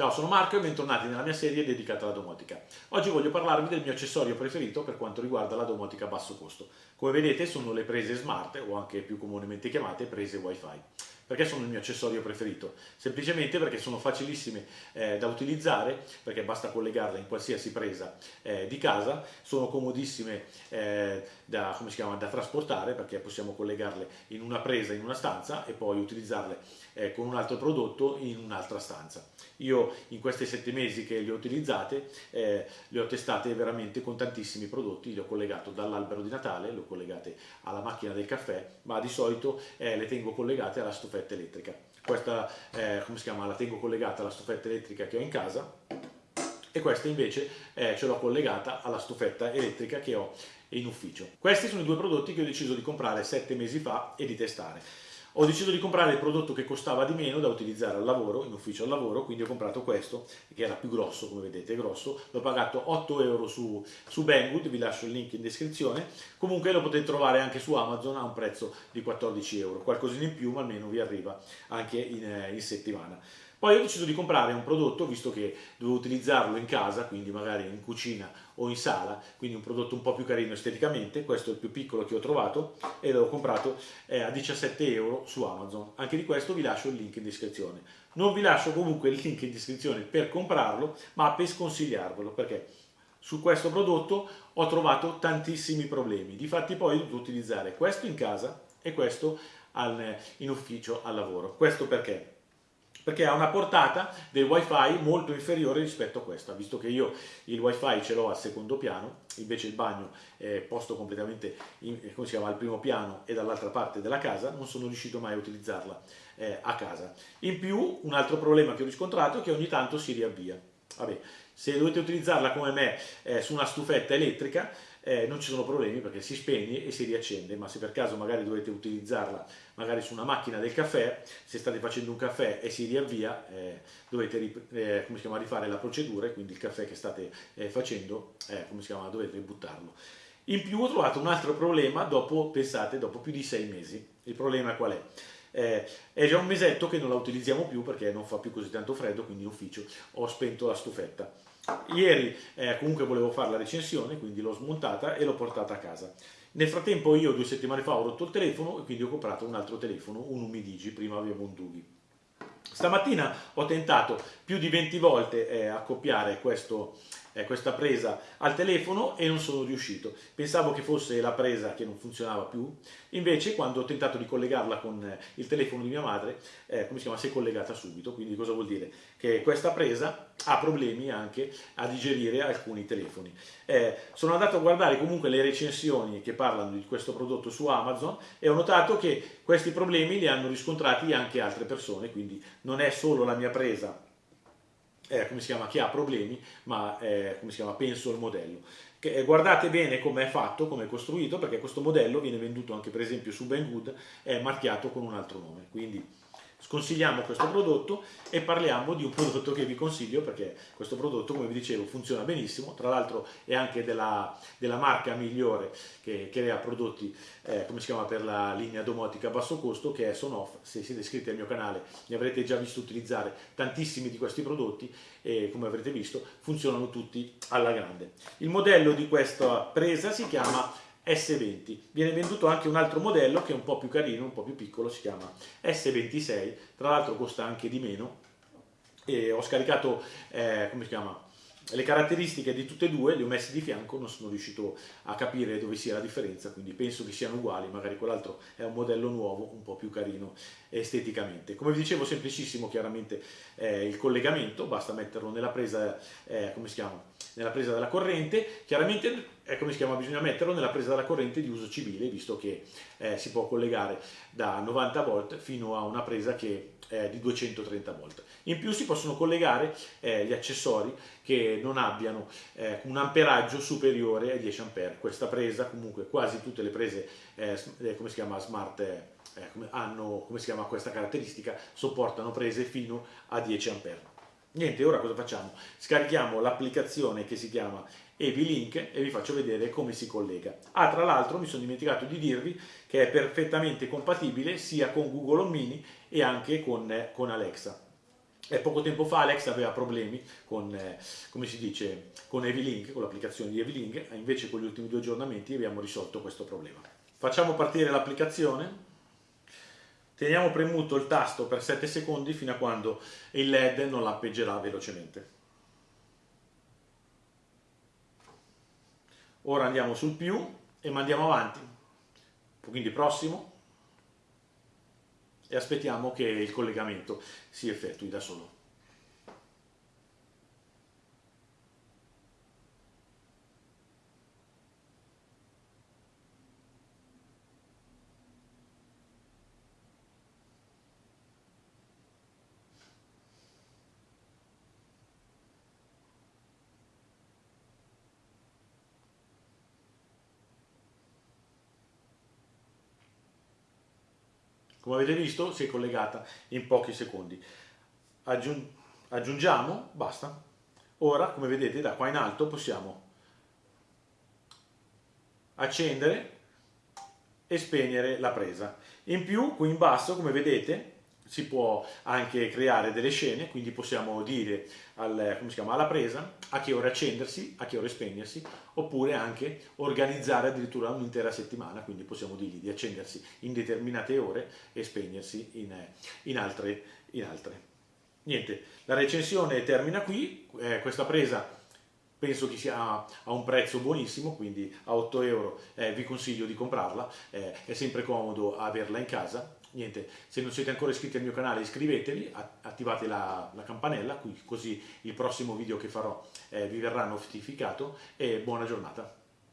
Ciao, sono Marco e bentornati nella mia serie dedicata alla domotica. Oggi voglio parlarvi del mio accessorio preferito per quanto riguarda la domotica a basso costo. Come vedete sono le prese smart o anche più comunemente chiamate prese wifi. Perché sono il mio accessorio preferito? Semplicemente perché sono facilissime eh, da utilizzare, perché basta collegarle in qualsiasi presa eh, di casa, sono comodissime eh, da, chiama, da, trasportare, perché possiamo collegarle in una presa in una stanza e poi utilizzarle eh, con un altro prodotto in un'altra stanza. Io in questi sette mesi che le ho utilizzate, eh, le ho testate veramente con tantissimi prodotti, le ho collegato dall'albero di Natale, le ho collegate alla macchina del caffè, ma di solito eh, le tengo collegate alla stufetta stufetta elettrica. Questa, eh, come si chiama, la tengo collegata alla stufetta elettrica che ho in casa e questa invece eh, ce l'ho collegata alla stufetta elettrica che ho in ufficio. Questi sono i due prodotti che ho deciso di comprare sette mesi fa e di testare. Ho deciso di comprare il prodotto che costava di meno da utilizzare al lavoro, in ufficio al lavoro, quindi ho comprato questo, che era più grosso, come vedete, grosso. L'ho pagato 8 euro su, su Banggood, vi lascio il link in descrizione. Comunque lo potete trovare anche su Amazon a un prezzo di 14 euro, qualcosina in più, ma almeno vi arriva anche in, eh, in settimana. Poi ho deciso di comprare un prodotto, visto che dovevo utilizzarlo in casa, quindi magari in cucina o in sala, quindi un prodotto un po' più carino esteticamente, questo è il più piccolo che ho trovato e l'ho comprato eh, a 17 euro su Amazon. Anche di questo vi lascio il link in descrizione. Non vi lascio comunque il link in descrizione per comprarlo, ma per sconsigliarvelo, perché su questo prodotto ho trovato tantissimi problemi. Difatti poi ho dovuto utilizzare questo in casa e questo in ufficio al lavoro. Questo perché? Perché ha una portata del wifi molto inferiore rispetto a questa, visto che io il wifi ce l'ho al secondo piano, invece il bagno è posto completamente in, si chiama, al primo piano e dall'altra parte della casa, non sono riuscito mai a utilizzarla eh, a casa. In più, un altro problema che ho riscontrato è che ogni tanto si riavvia. Vabbè, se dovete utilizzarla come me eh, su una stufetta elettrica, eh, non ci sono problemi perché si spegne e si riaccende, ma se per caso magari dovete utilizzarla magari su una macchina del caffè, se state facendo un caffè e si riavvia, eh, dovete eh, chiama, rifare la procedura e quindi il caffè che state eh, facendo, eh, come si chiama, dovete buttarlo. In più ho trovato un altro problema dopo, pensate, dopo più di sei mesi. Il problema qual è? Eh, è già un mesetto che non la utilizziamo più perché non fa più così tanto freddo, quindi in ufficio ho spento la stufetta. Ieri eh, comunque volevo fare la recensione, quindi l'ho smontata e l'ho portata a casa. Nel frattempo io due settimane fa ho rotto il telefono e quindi ho comprato un altro telefono, un Umidigi, prima avevo un Dughi. Stamattina ho tentato più di 20 volte eh, accoppiare questo, eh, questa presa al telefono e non sono riuscito. Pensavo che fosse la presa che non funzionava più, invece quando ho tentato di collegarla con eh, il telefono di mia madre, eh, come si chiama, si è collegata subito. Quindi cosa vuol dire? Che questa presa ha problemi anche a digerire alcuni telefoni. Eh, sono andato a guardare comunque le recensioni che parlano di questo prodotto su Amazon e ho notato che questi problemi li hanno riscontrati anche altre persone, quindi non è solo la mia presa eh, come si chiama, che ha problemi, ma eh, come si chiama, penso il modello. Eh, guardate bene come è fatto, come è costruito, perché questo modello viene venduto anche per esempio su Banggood, è marchiato con un altro nome, quindi sconsigliamo questo prodotto e parliamo di un prodotto che vi consiglio perché questo prodotto come vi dicevo funziona benissimo. Tra l'altro è anche della, della, marca migliore che crea prodotti eh, come si chiama per la linea domotica a basso costo che è Sonoff se siete iscritti al mio canale ne avrete già visto utilizzare tantissimi di questi prodotti e come avrete visto funzionano tutti alla grande. Il modello di questa presa si chiama S20. Viene venduto anche un altro modello che è un po' più carino, un po' più piccolo, si chiama S26, tra l'altro costa anche di meno. E ho scaricato, eh, come si chiama, le caratteristiche di tutte e due le ho messe di fianco, non sono riuscito a capire dove sia la differenza, quindi penso che siano uguali, magari quell'altro è un modello nuovo, un po' più carino esteticamente. Come vi dicevo, semplicissimo chiaramente eh, il collegamento, basta metterlo nella presa, eh, come si chiama, nella presa della corrente, chiaramente eh, come si chiama, bisogna metterlo nella presa della corrente di uso civile, visto che eh, si può collegare da 90 volt fino a una presa che è di 230 volt. In più si possono collegare eh, gli accessori che non abbiano eh, un amperaggio superiore ai 10 A. Questa presa, comunque quasi tutte le prese, eh, eh, come si chiama, smart come hanno come si chiama questa caratteristica, sopportano prese fino a 10 A. Niente, ora cosa facciamo? Scarichiamo l'applicazione che si chiama EV-Link e vi faccio vedere come si collega. Ah, tra l'altro mi sono dimenticato di dirvi che è perfettamente compatibile sia con Google Home Mini e anche con, con Alexa. E poco tempo fa Alex aveva problemi con, eh, come si dice, con Evilink, con l'applicazione di Evilink, invece con gli ultimi due aggiornamenti abbiamo risolto questo problema. Facciamo partire l'applicazione, teniamo premuto il tasto per 7 secondi fino a quando il LED non lampeggerà velocemente. Ora andiamo sul più e mandiamo avanti, quindi prossimo, e aspettiamo che il collegamento si effettui da solo. Come avete visto si è collegata in pochi secondi. Aggiung aggiungiamo, basta. Ora, come vedete, da qua in alto possiamo accendere e spegnere la presa. In più, qui in basso, come vedete, si può anche creare delle scene, quindi possiamo dire al, chiama, alla presa a che ore accendersi, a che ore spegnersi, oppure anche organizzare addirittura un'intera settimana, quindi possiamo dirgli di accendersi in determinate ore e spegnersi in, in, altre, in altre. Niente, la recensione termina qui, eh, questa presa penso che sia a un prezzo buonissimo, quindi a 8 euro eh, vi consiglio di comprarla, eh, è sempre comodo averla in casa niente, se non siete ancora iscritti al mio canale iscrivetevi, attivate la, la campanella, così il prossimo video che farò eh, vi verrà notificato e buona giornata.